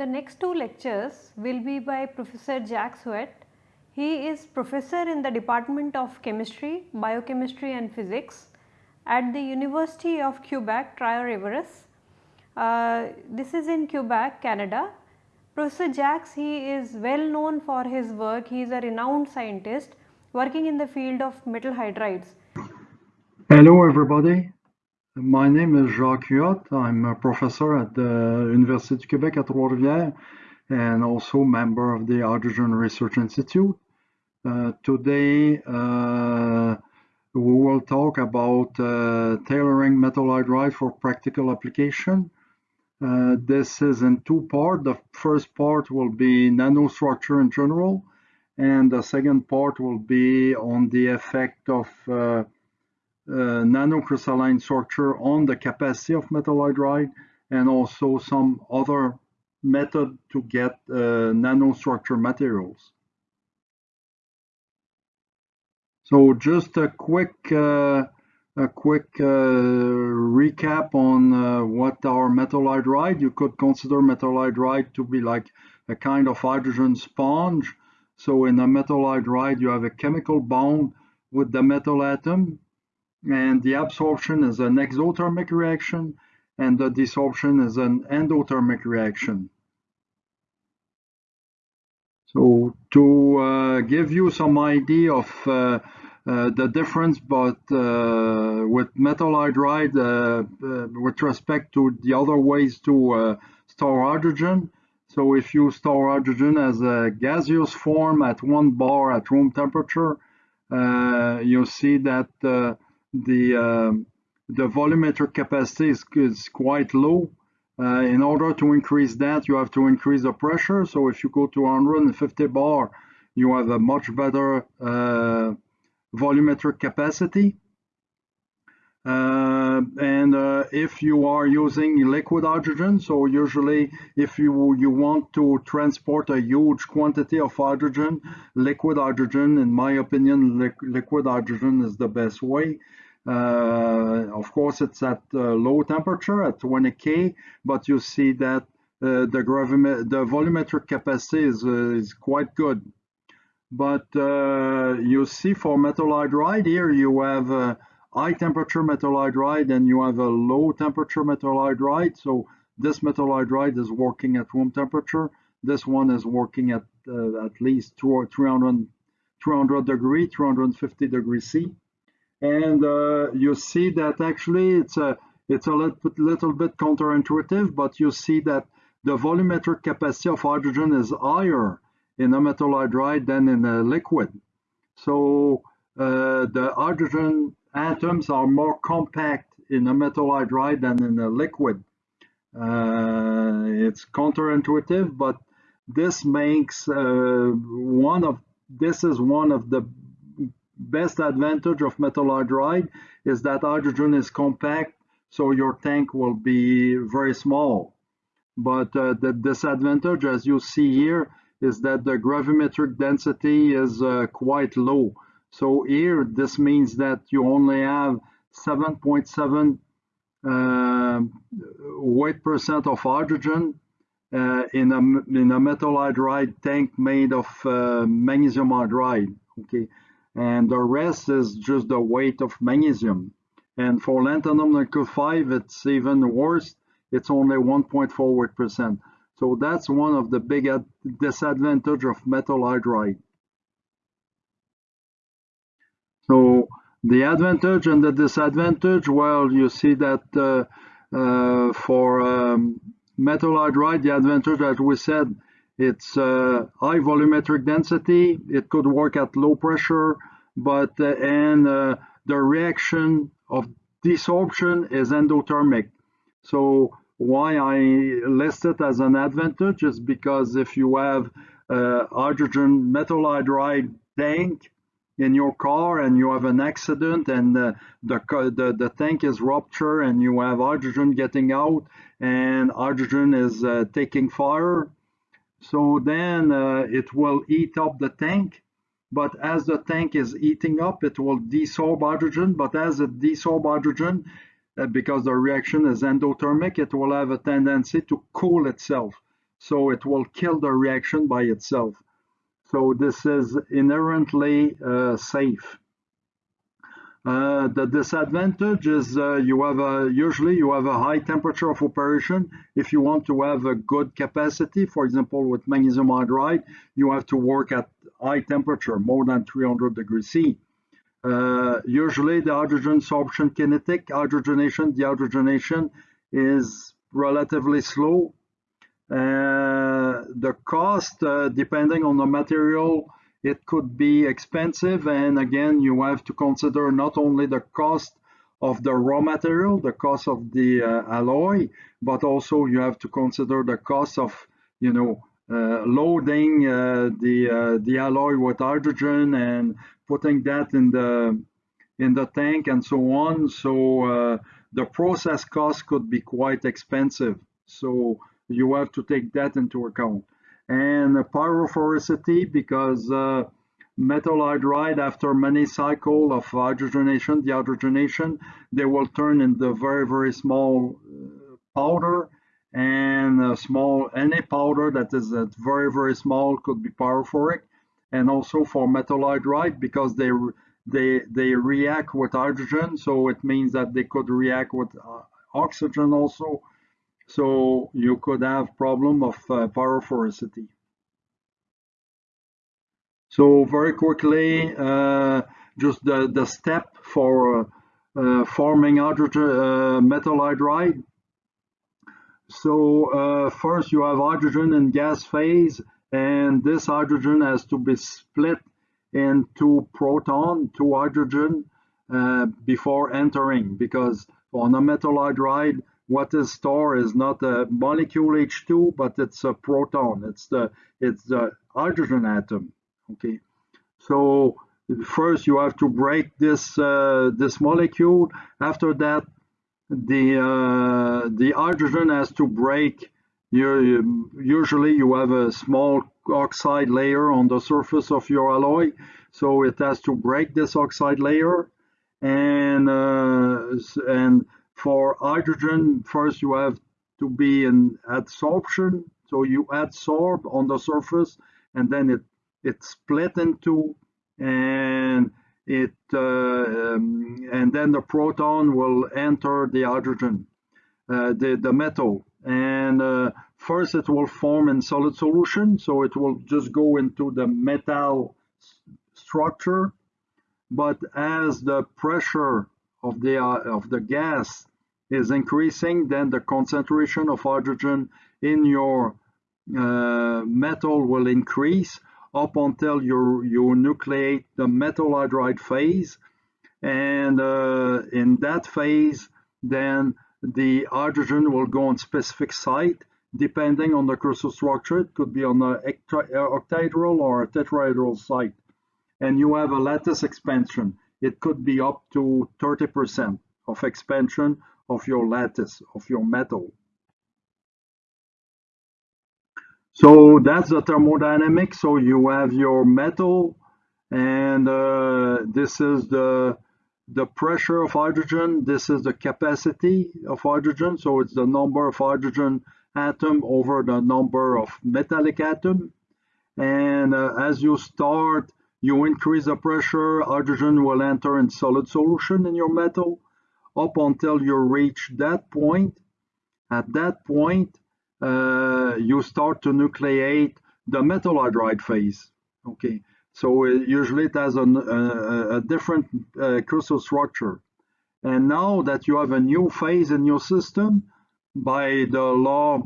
The next two lectures will be by Professor Jacques Huot. He is professor in the Department of Chemistry, Biochemistry and Physics at the University of Quebec, Trois-Rivières. Uh, this is in Quebec, Canada. Professor Jacques, he is well known for his work. He is a renowned scientist working in the field of metal hydrides. Hello everybody. My name is Jacques Huot. I'm a professor at the University of Quebec at Trois-Rivières and also member of the Hydrogen Research Institute. Uh, today uh, we will talk about uh, tailoring metal hydride for practical application. Uh, this is in two parts. The first part will be nanostructure in general and the second part will be on the effect of uh, uh, nanocrystalline structure on the capacity of metal hydride and also some other method to get uh, nanostructure materials. So just a quick uh, a quick uh, recap on uh, what our metal hydride. You could consider metal hydride to be like a kind of hydrogen sponge. So in a metal hydride, you have a chemical bond with the metal atom and the absorption is an exothermic reaction and the desorption is an endothermic reaction. So to uh, give you some idea of uh, the difference but uh, with metal hydride uh, uh, with respect to the other ways to store hydrogen, so if you store hydrogen as a gaseous form at one bar at room temperature, you see that the um, the volumetric capacity is, is quite low. Uh, in order to increase that, you have to increase the pressure. So if you go to 150 bar, you have a much better uh, volumetric capacity. Uh, and uh, if you are using liquid hydrogen, so usually if you, you want to transport a huge quantity of hydrogen, liquid hydrogen, in my opinion, li liquid hydrogen is the best way. Uh, of course, it's at uh, low temperature at 20 K, but you see that uh, the, the volumetric capacity is, is quite good. But you see for metal hydride here, you have a high temperature metal hydride and you have a low temperature metal hydride. So this metal hydride is working at room temperature. This one is working at uh, at least 300, 300 degree, 350 degree C and uh, you see that actually it's a it's a little, little bit counterintuitive, but you see that the volumetric capacity of hydrogen is higher in hydride than in a liquid. So uh, the hydrogen atoms are more compact in a metal hydride than in a liquid. Uh, it's counterintuitive, but this makes uh, one of this is one of the best advantage of metal hydride is that hydrogen is compact, so your tank will be very small. But uh, the disadvantage, as you see here, is that the gravimetric density is uh, quite low. So here, this means that you only have 7.7 uh, weight percent of hydrogen uh, in a in a metal hydride tank made of uh, magnesium hydride. Okay, and the rest is just the weight of magnesium. And for lanthanum nickel 5, it's even worse. It's only 1.4 weight percent. So that's one of the big disadvantage of metal hydride. So the advantage and the disadvantage, well, you see that uh, uh, for um, metal hydride, the advantage, as we said, it's uh, high volumetric density. It could work at low pressure, but uh, and uh, the reaction of desorption is endothermic. So why I list it as an advantage is because if you have a hydrogen metal hydride tank, in your car and you have an accident and the, the, the, tank is ruptured and you have hydrogen getting out and hydrogen is uh, taking fire. So then uh, it will eat up the tank. But as the tank is eating up, it will desorb hydrogen. But as it desorb hydrogen, uh, because the reaction is endothermic, it will have a tendency to cool itself. So it will kill the reaction by itself. So this is inherently uh, safe. Uh, the disadvantage is uh, you have a, usually you have a high temperature of operation. If you want to have a good capacity, for example, with magnesium hydride, you have to work at high temperature, more than 300 degrees C. Uh, usually the hydrogen sorption kinetic, hydrogenation, dehydrogenation is relatively slow uh, the cost, uh, depending on the material, it could be expensive. And again, you have to consider not only the cost of the raw material, the cost of the uh, alloy, but also you have to consider the cost of, you know, loading uh, the uh, the alloy with hydrogen and putting that in the in the tank and so on. So the process cost could be quite expensive. So you have to take that into account. And pyrophoricity, because uh, metal hydride, after many cycles of hydrogenation, dehydrogenation, they will turn into very, very small uh, powder and a small any powder that is uh, very very small could be pyrophoric and also for metal hydride because they they they react with hydrogen so it means that they could react with uh, oxygen also so you could have problem of uh, pyrophoricity. So very quickly, uh, just the, the step for uh, forming hydrogen, uh, metal hydride. So uh, first you have hydrogen in gas phase, and this hydrogen has to be split into proton, two hydrogen, uh, before entering, because on a metal hydride, what is stored is not a molecule H2, but it's a proton. It's the it's the hydrogen atom. Okay, so first you have to break this uh, this molecule. After that, the uh, the hydrogen has to break. You, usually you have a small oxide layer on the surface of your alloy, so it has to break this oxide layer, and uh, and for hydrogen, first you have to be in adsorption. So you adsorb on the surface and then it, it split into and it uh, um, and then the proton will enter the hydrogen, uh, the, the metal. And uh, first it will form in solid solution. So it will just go into the metal structure. But as the pressure of the, of the gas is increasing, then the concentration of hydrogen in your uh, metal will increase up until you, you nucleate the metal hydride phase. And uh, in that phase, then the hydrogen will go on specific site depending on the crystal structure. It could be on an octahedral or a tetrahedral site. And you have a lattice expansion. It could be up to 30% of expansion of your lattice, of your metal. So that's the thermodynamics. So you have your metal and uh, this is the the pressure of hydrogen. This is the capacity of hydrogen. So it's the number of hydrogen atom over the number of metallic atom. And uh, as you start, you increase the pressure, hydrogen will enter in solid solution in your metal up until you reach that point. At that point, you start to nucleate the metal hydride phase. Okay, so uh, usually it has an, uh, a different uh, crystal structure. And now that you have a new phase in your system by the law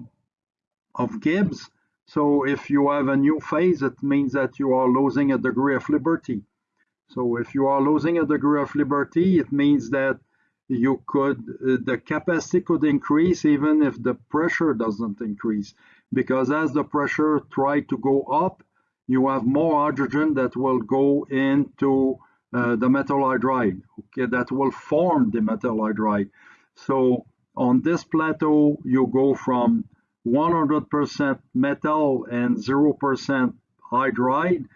of Gibbs, so if you have a new phase, it means that you are losing a degree of liberty. So if you are losing a degree of liberty, it means that you could uh, the capacity could increase even if the pressure doesn't increase because as the pressure try to go up you have more hydrogen that will go into uh, the metal hydride, okay, that will form the metal hydride. So on this plateau, you go from 100% metal and 0% hydride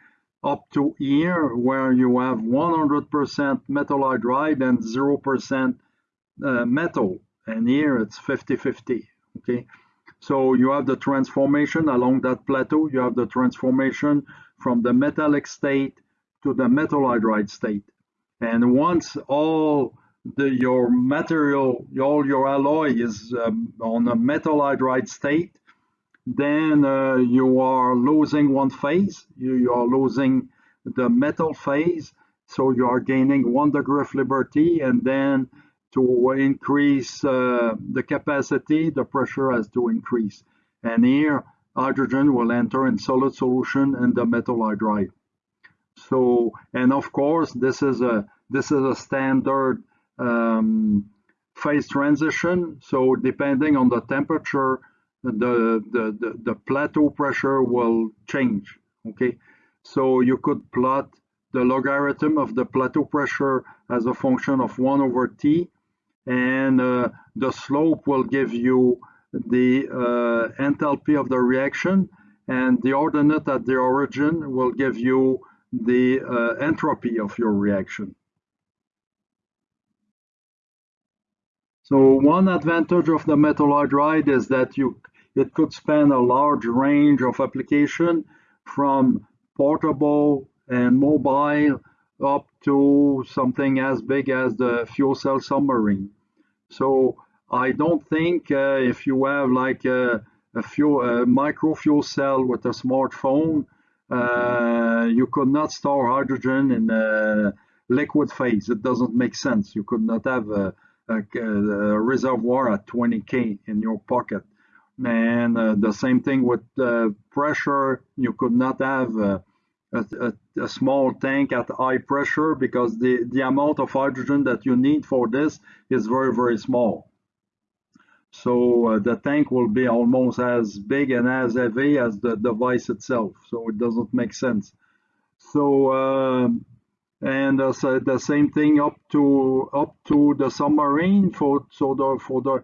up to here where you have 100% metal hydride and 0% uh, metal. And here it's 50-50 okay? So you have the transformation along that plateau. You have the transformation from the metallic state to the metal hydride state. And once all the your material all your alloy is um, on a metal hydride state then uh, you are losing one phase you, you are losing the metal phase so you are gaining one degree of liberty and then to increase uh, the capacity, the pressure has to increase. And here, hydrogen will enter in solid solution in the metal hydride. So, and of course, this is a this is a standard um, phase transition. So, depending on the temperature, the, the the the plateau pressure will change. Okay, so you could plot the logarithm of the plateau pressure as a function of 1 over t and uh, the slope will give you the uh, enthalpy of the reaction and the ordinate at the origin will give you the uh, entropy of your reaction. So one advantage of the metal hydride is that you it could span a large range of application from portable and mobile up to something as big as the fuel cell submarine. So I don't think uh, if you have like a, a, fuel, a micro fuel cell with a smartphone, uh, you could not store hydrogen in a liquid phase. It doesn't make sense. You could not have a, a, a reservoir at 20K in your pocket. And uh, the same thing with uh, pressure. You could not have uh, a, a, a, small tank at high pressure because the, the amount of hydrogen that you need for this is very, very small. So uh, the tank will be almost as big and as heavy as the device itself. So it doesn't make sense. So uh, and uh, so the same thing up to up to the submarine for so the for the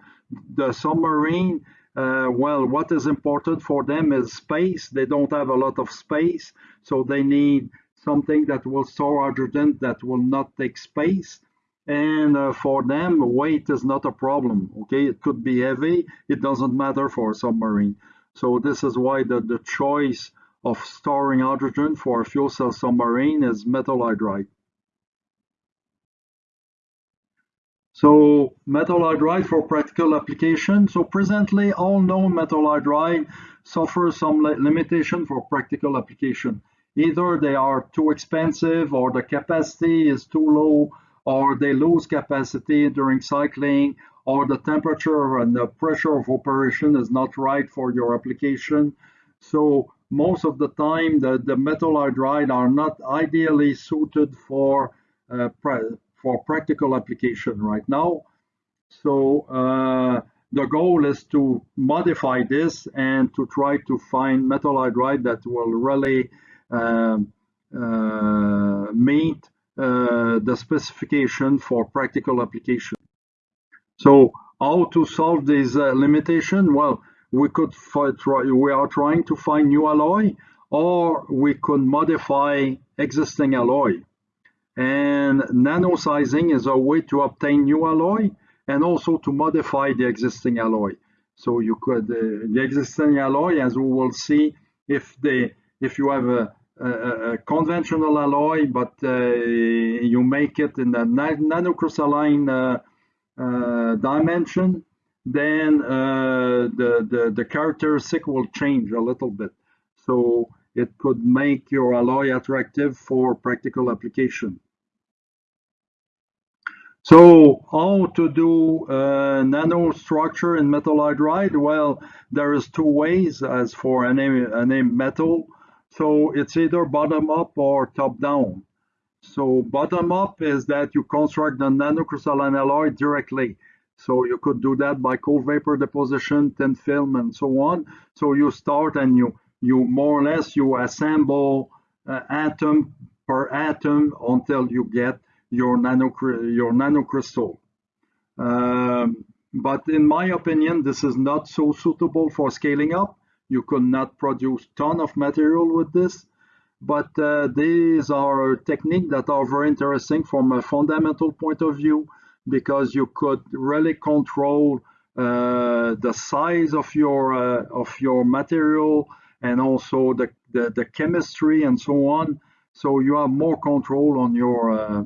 the submarine uh, well, what is important for them is space. They don't have a lot of space, so they need something that will store hydrogen that will not take space. And uh, for them, weight is not a problem. Okay, it could be heavy. It doesn't matter for a submarine. So this is why the, the choice of storing hydrogen for a fuel cell submarine is metal hydride. So metal hydride for practical application. So presently all known metal hydride suffer some limitation for practical application. Either they are too expensive or the capacity is too low or they lose capacity during cycling or the temperature and the pressure of operation is not right for your application. So most of the time the, the metal hydride are not ideally suited for uh, for practical application right now. So uh, the goal is to modify this and to try to find metal hydride that will really um, uh, meet uh, the specification for practical application. So how to solve this uh, limitation? Well, we could try, we are trying to find new alloy or we could modify existing alloy. And nano-sizing is a way to obtain new alloy and also to modify the existing alloy. So you could uh, the existing alloy, as we will see, if the if you have a, a, a conventional alloy, but uh, you make it in a nanocrystalline uh, uh, dimension, then uh, the, the the characteristic will change a little bit. So it could make your alloy attractive for practical application. So how to do uh, nanostructure in metal hydride? Well, there is two ways as for any, any metal. So it's either bottom up or top down. So bottom up is that you construct the nanocrystalline alloy directly. So you could do that by cold vapor deposition, thin film, and so on. So you start and you you more or less you assemble uh, atom per atom until you get your nano your nanocrystal. Um, but in my opinion, this is not so suitable for scaling up. You could not produce ton of material with this, but uh, these are techniques that are very interesting from a fundamental point of view because you could really control uh, the size of your uh, of your material and also the, the, the chemistry and so on. So you have more control on your uh,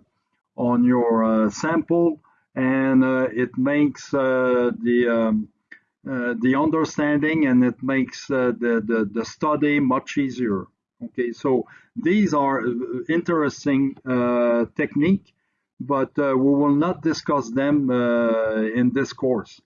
on your uh, sample and uh, it makes uh, the um, the understanding and it makes the, the, the study much easier. Okay, so these are interesting technique, but we will not discuss them in this course.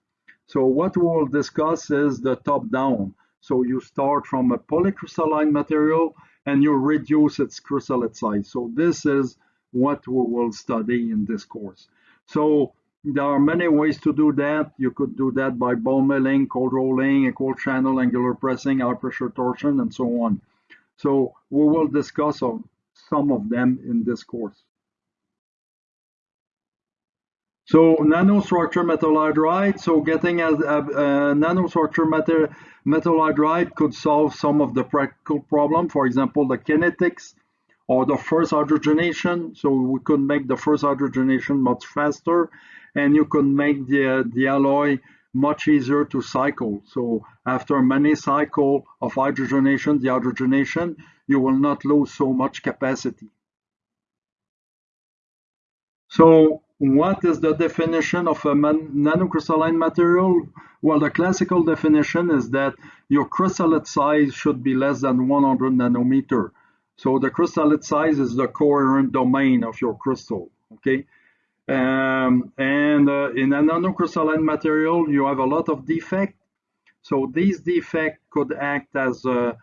So what we will discuss is the top down. So you start from a polycrystalline material and you reduce its crystallite size. So this is what we will study in this course. So there are many ways to do that. You could do that by ball milling, cold rolling, equal channel, angular pressing, high pressure torsion, and so on. So we will discuss some of them in this course. So nanostructure metal hydride. So getting a, a, a nanostructure metal, metal hydride could solve some of the practical problem. For example, the kinetics or the first hydrogenation. So we could make the first hydrogenation much faster and you can make the, the alloy much easier to cycle. So after many cycle of hydrogenation, the hydrogenation, you will not lose so much capacity. So what is the definition of a nanocrystalline material? Well, the classical definition is that your crystallite size should be less than 100 nanometer. So the crystallite size is the coherent domain of your crystal, okay? Um, and uh, in a nanocrystalline material, you have a lot of defect. So these defect could act as a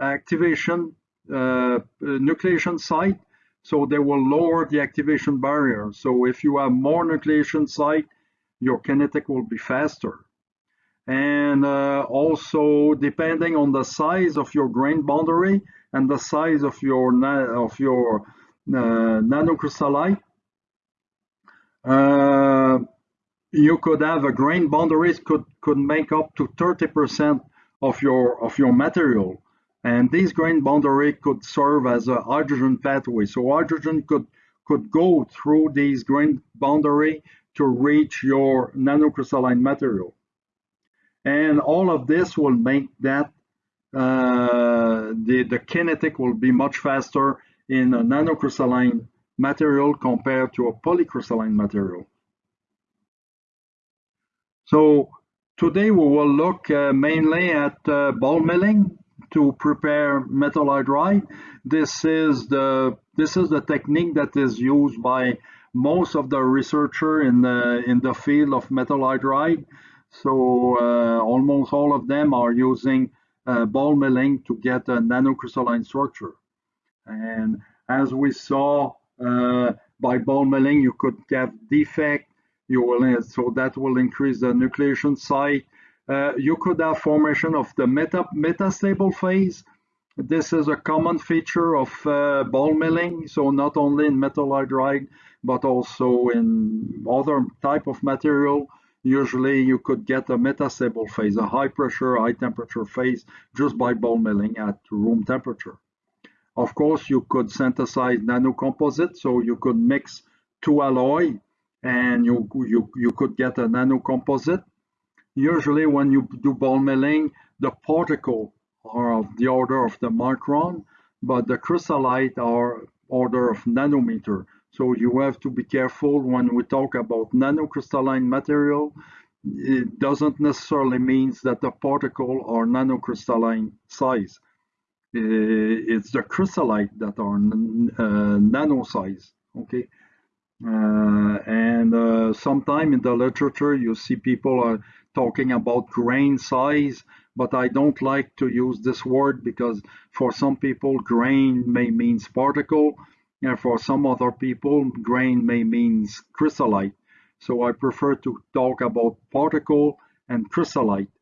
activation uh, nucleation site. So they will lower the activation barrier. So if you have more nucleation site, your kinetic will be faster. And uh, also, depending on the size of your grain boundary and the size of your of your uh, nanocrystallite, uh, you could have a grain boundaries could could make up to 30% of your of your material. And this grain boundary could serve as a hydrogen pathway. So hydrogen could could go through these grain boundary to reach your nanocrystalline material and all of this will make that uh, the the kinetic will be much faster in a nanocrystalline material compared to a polycrystalline material. So today we will look uh, mainly at uh, ball milling to prepare metal hydride. This is the this is the technique that is used by most of the researcher in the in the field of metal hydride. So uh, almost all of them are using uh, ball milling to get a nanocrystalline structure. And as we saw uh, by ball milling, you could have defect. You will so that will increase the nucleation site. Uh, you could have formation of the meta metastable phase. This is a common feature of uh, ball milling. So not only in metal hydride, but also in other type of material. Usually you could get a metastable phase, a high pressure, high temperature phase just by ball milling at room temperature. Of course, you could synthesize nanocomposite, so you could mix two alloy and you, you, you could get a nanocomposite. Usually when you do ball milling, the particle are of the order of the micron, but the crystallite are order of nanometer. So you have to be careful when we talk about nanocrystalline material. It doesn't necessarily mean that the particle are nanocrystalline size. Uh, it's the crystallite that are uh, nano size okay uh, and uh, sometime in the literature you see people are talking about grain size but I don't like to use this word because for some people grain may means particle and for some other people grain may means crystallite so I prefer to talk about particle and crystallite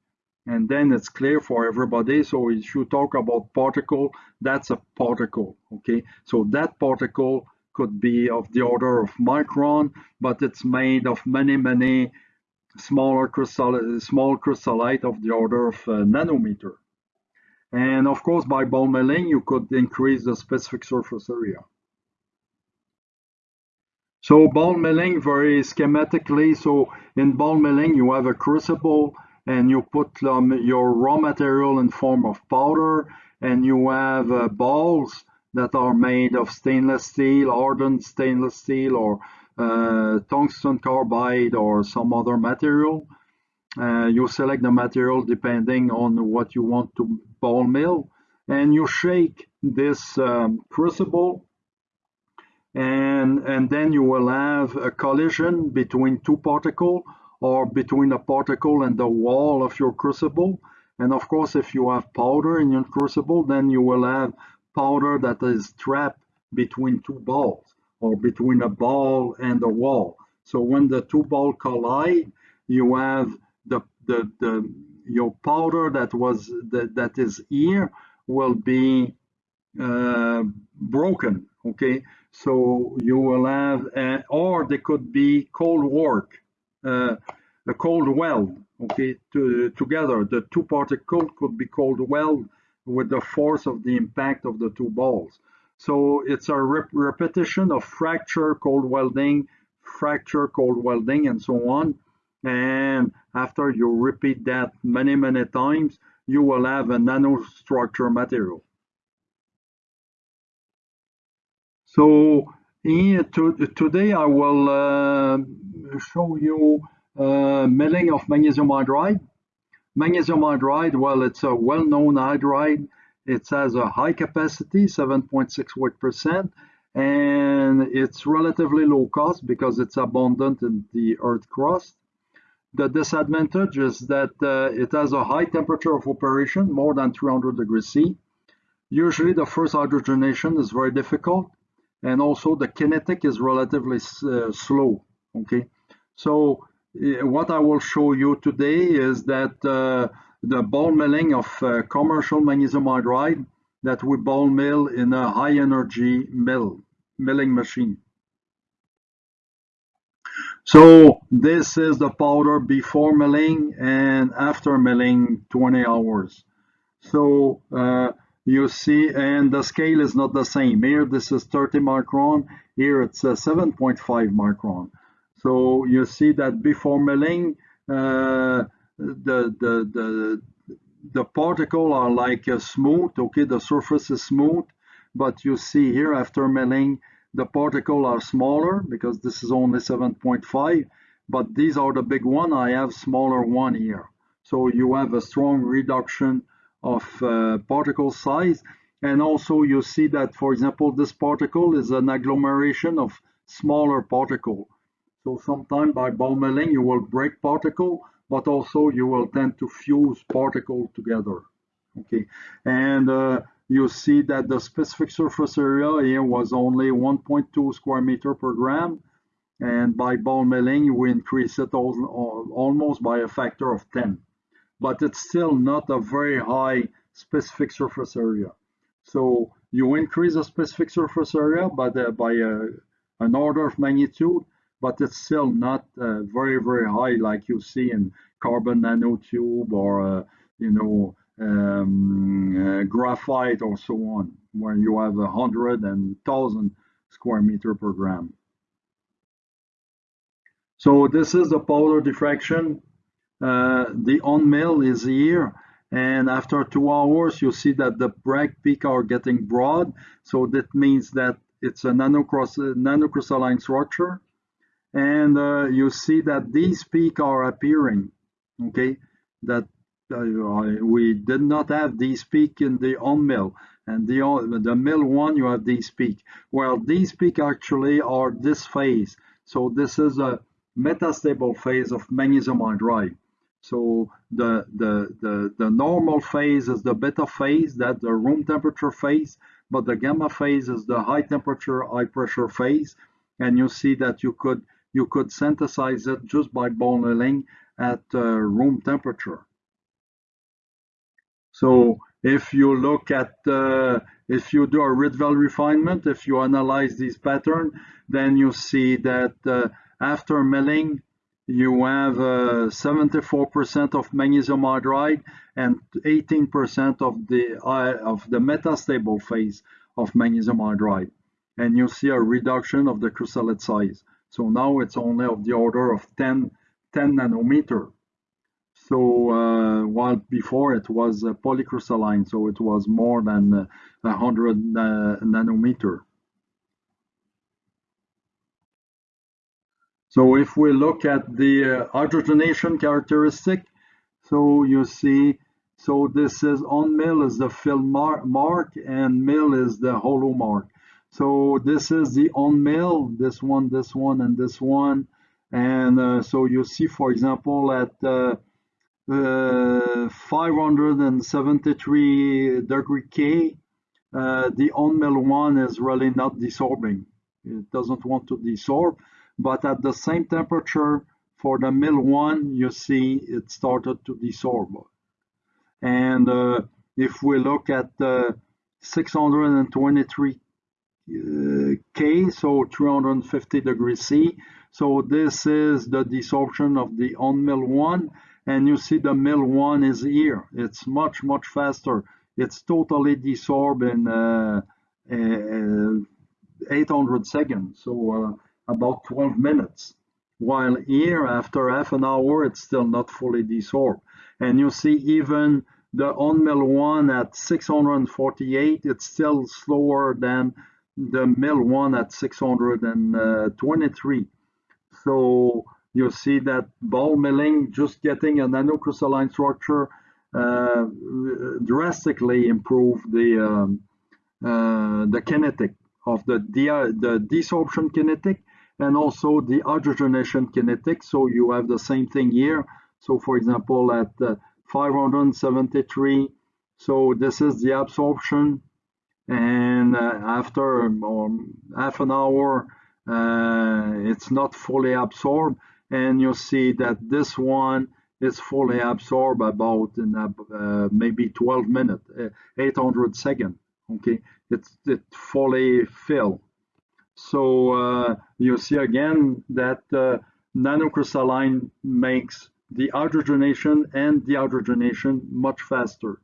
and then it's clear for everybody. So if you talk about particle, that's a particle, okay? So that particle could be of the order of micron, but it's made of many, many smaller crystal, small crystallite of the order of uh, nanometer. And of course, by ball milling, you could increase the specific surface area. So ball milling very schematically, so in ball milling you have a crucible and you put um, your raw material in form of powder and you have uh, balls that are made of stainless steel, hardened stainless steel or uh, tungsten carbide or some other material. Uh, you select the material depending on what you want to ball mill and you shake this um, crucible and, and then you will have a collision between two particles or between a particle and the wall of your crucible. And of course, if you have powder in your crucible, then you will have powder that is trapped between two balls or between a ball and a wall. So when the two balls collide, you have the, the, the your powder that was that, that is here will be uh, broken okay so you will have, uh, or they could be cold work, uh, a cold weld, okay, to, together. The two particles could be cold weld with the force of the impact of the two balls. So it's a rep repetition of fracture, cold welding, fracture, cold welding, and so on. And after you repeat that many, many times, you will have a nanostructure material. So to, today I will uh, show you uh, milling of magnesium hydride. Magnesium hydride, well, it's a well-known hydride. It has a high capacity, 7.6 weight percent, and it's relatively low cost because it's abundant in the earth crust. The disadvantage is that uh, it has a high temperature of operation, more than 300 degrees C. Usually the first hydrogenation is very difficult and also the kinetic is relatively uh, slow okay? So uh, what I will show you today is that uh, the ball milling of uh, commercial magnesium hydride that we ball mill in a high energy mill milling machine. So this is the powder before milling and after milling 20 hours. So uh, you see, and the scale is not the same. Here, this is 30 micron. Here, it's 7.5 micron. So you see that before milling, uh, the, the, the, the particle are like uh, smooth, okay, the surface is smooth, but you see here after milling, the particle are smaller because this is only 7.5, but these are the big one, I have smaller one here. So you have a strong reduction of uh, particle size. And also you see that, for example, this particle is an agglomeration of smaller particle. So sometimes by ball milling, you will break particle, but also you will tend to fuse particle together. Okay, and uh, you see that the specific surface area here was only 1.2 square meter per gram. And by ball milling, we increase it almost by a factor of 10 but it's still not a very high specific surface area. So you increase the specific surface area by, the, by a, an order of magnitude, but it's still not uh, very, very high like you see in carbon nanotube or, uh, you know, um, uh, graphite or so on, where you have a hundred and thousand square meter per gram. So this is the powder diffraction uh, the on mill is here and after two hours you see that the Bragg peak are getting broad. So that means that it's a nanocross nanocrystalline structure. And uh, you see that these peaks are appearing okay? That uh, we did not have these peaks in the on mill and the the mill one you have these peaks. well these peaks actually are this phase. So this is a metastable phase of magnesium hydride so the, the, the, the normal phase is the beta phase, that the room temperature phase, but the gamma phase is the high temperature, high pressure phase. And you see that you could you could synthesize it just by ball milling at uh, room temperature. So if you look at, uh, if you do a Rietveld refinement, if you analyze this pattern, then you see that uh, after milling, you have 74% uh, of magnesium hydride and 18% of the uh, of the metastable phase of magnesium hydride, and you see a reduction of the crystallite size. So now it's only of the order of 10, 10 nanometer. So uh, while before it was polycrystalline, so it was more than uh, 100 uh, nanometer. So if we look at the uh, hydrogenation characteristic, so you see, so this is on mill is the fill mar mark and mill is the hollow mark. So this is the on mill, this one, this one, and this one. And uh, so you see, for example, at uh, uh, 573 degree K, uh, the on mill one is really not desorbing. It doesn't want to desorb but at the same temperature for the mill one, you see it started to desorb. And uh, if we look at uh, 623 uh, K, so 350 degrees C, so this is the desorption of the on mill one, and you see the mill one is here. It's much, much faster. It's totally desorbed in uh, uh 800 seconds. So uh, about 12 minutes. While here, after half an hour, it's still not fully desorbed. And you see even the on-mill one at 648, it's still slower than the mill one at 623. So you see that ball milling, just getting a nanocrystalline structure, uh, drastically improve the um, uh, the kinetic of the, the desorption kinetic and also the hydrogenation kinetics. So you have the same thing here. So for example, at uh, 573, so this is the absorption. And uh, after um, half an hour, uh, it's not fully absorbed. And you see that this one is fully absorbed about in uh, maybe 12 minutes, uh, 800 seconds. Okay, it's it fully filled. So uh, you see again that uh, nanocrystalline makes the hydrogenation and the dehydrogenation much faster.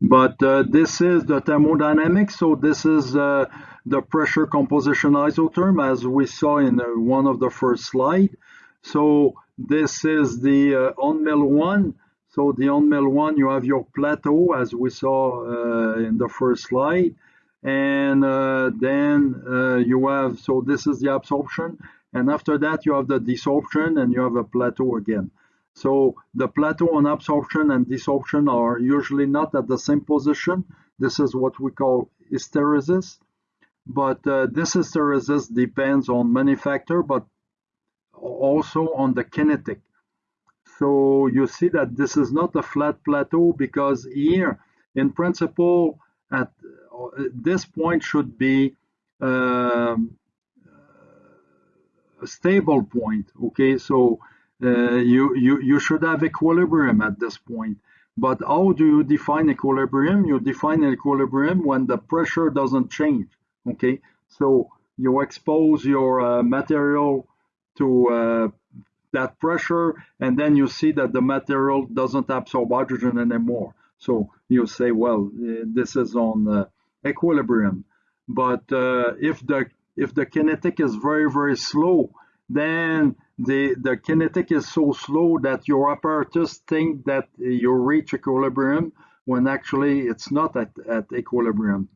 But uh, this is the thermodynamics, so this is uh, the pressure composition isotherm as we saw in uh, one of the first slide. So this is the uh, on-mill one. So the on-mill one, you have your plateau as we saw uh, in the first slide. And uh, then uh, you have so this is the absorption. And after that you have the desorption and you have a plateau again. So the plateau on absorption and desorption are usually not at the same position. This is what we call hysteresis. But uh, this hysteresis depends on many factors but also on the kinetic so you see that this is not a flat plateau because here in principle at this point should be um, a stable point. Okay, so uh, you, you, you should have equilibrium at this point. But how do you define equilibrium? You define equilibrium when the pressure doesn't change. Okay, so you expose your uh, material to uh, that pressure, and then you see that the material doesn't absorb hydrogen anymore. So you say, well, uh, this is on uh, equilibrium. But uh, if the if the kinetic is very very slow, then the the kinetic is so slow that your apparatus think that you reach equilibrium when actually it's not at, at equilibrium.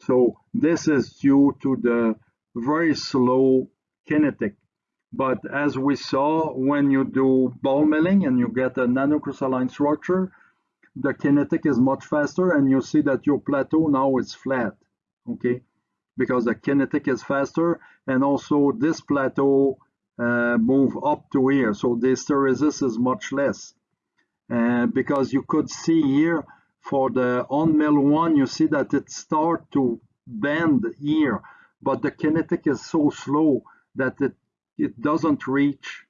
So this is due to the very slow kinetic. But as we saw, when you do ball milling and you get a nanocrystalline structure, the kinetic is much faster and you see that your plateau now is flat, okay? Because the kinetic is faster and also this plateau uh, move up to here. So the hysteresis is much less. And because you could see here for the on mill one, you see that it start to bend here, but the kinetic is so slow that it, it doesn't reach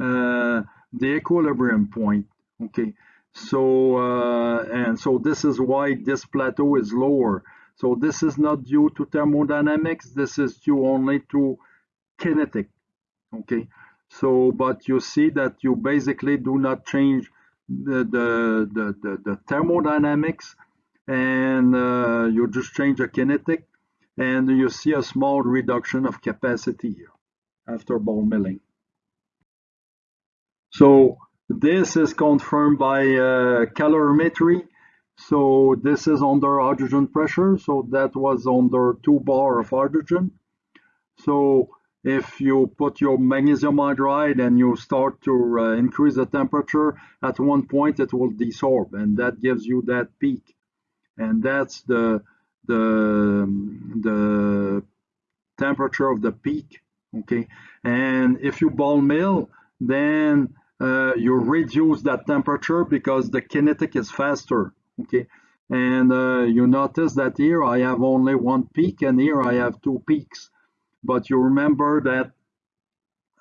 uh, the equilibrium point. Okay, so uh, and so this is why this plateau is lower. So this is not due to thermodynamics. This is due only to kinetic. Okay, so but you see that you basically do not change the the the, the, the thermodynamics, and uh, you just change the kinetic, and you see a small reduction of capacity here after ball milling. So this is confirmed by uh, calorimetry. So this is under hydrogen pressure. So that was under two bar of hydrogen. So if you put your magnesium hydride and you start to uh, increase the temperature, at one point it will desorb and that gives you that peak. And that's the, the, the temperature of the peak, okay? And if you ball mill, then uh, you reduce that temperature because the kinetic is faster okay? And uh, you notice that here I have only one peak and here I have two peaks. But you remember that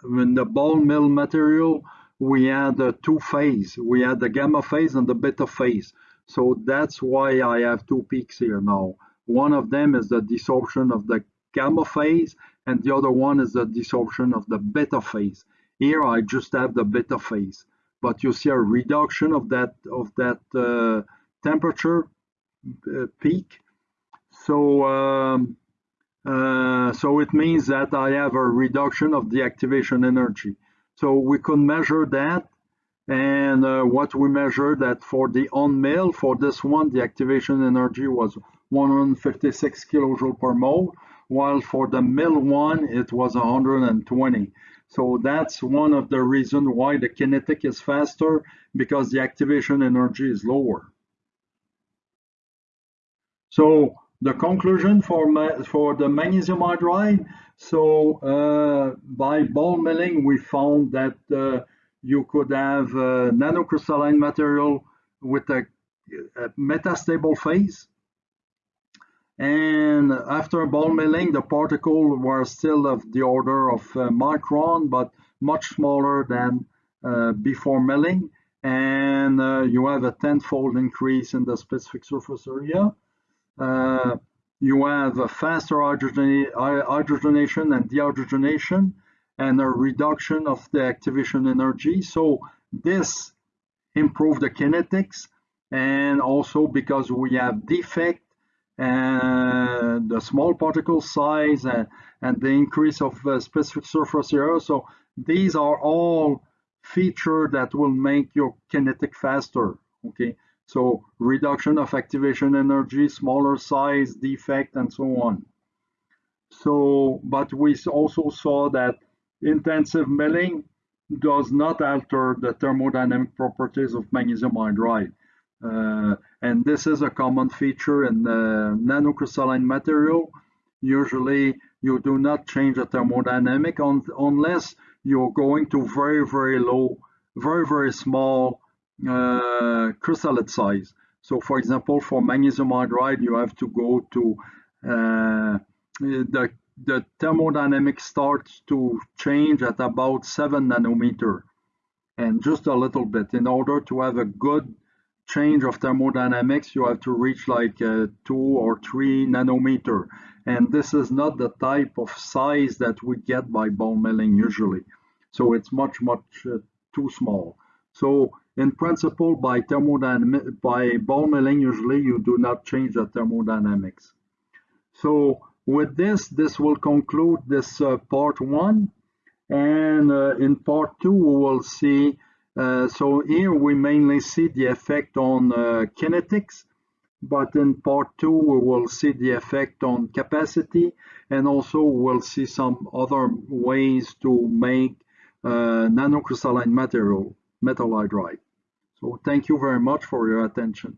in the ball mill material we had a two phase. We had the gamma phase and the beta phase. So that's why I have two peaks here now. One of them is the desorption of the gamma phase and the other one is the desorption of the beta phase here I just have the beta phase, but you see a reduction of that of that uh, temperature uh, peak. So um, uh, so it means that I have a reduction of the activation energy. So we could measure that, and uh, what we measured that for the on mill for this one, the activation energy was 156 kilojoule per mole, while for the mill one it was 120. So that's one of the reasons why the kinetic is faster because the activation energy is lower. So the conclusion for, for the magnesium hydride, so uh, by ball milling, we found that uh, you could have uh, nanocrystalline material with a, a metastable phase and after ball milling, the particles were still of the order of uh, micron, but much smaller than uh, before milling. And uh, you have a tenfold increase in the specific surface area. Uh, you have a faster hydrogenation and dehydrogenation and a reduction of the activation energy. So this improved the kinetics and also because we have defect and the small particle size and, and the increase of uh, specific surface area. So these are all features that will make your kinetic faster. Okay, so reduction of activation energy, smaller size, defect, and so on. So, but we also saw that intensive milling does not alter the thermodynamic properties of magnesium hydride. Uh, and this is a common feature in the nanocrystalline material. Usually you do not change the thermodynamic on, unless you're going to very, very low, very, very small uh, crystallite size. So for example, for magnesium hydride, you have to go to uh, the, the thermodynamic starts to change at about seven nanometer and just a little bit in order to have a good change of thermodynamics, you have to reach like uh, two or three nanometer. And this is not the type of size that we get by ball milling usually. So it's much, much uh, too small. So in principle, by thermodynamic, by ball milling, usually you do not change the thermodynamics. So with this, this will conclude this uh, part one. And uh, in part two, we will see so here we mainly see the effect on uh, kinetics, but in part two we will see the effect on capacity and also we'll see some other ways to make uh, nanocrystalline material, metal hydride. So thank you very much for your attention.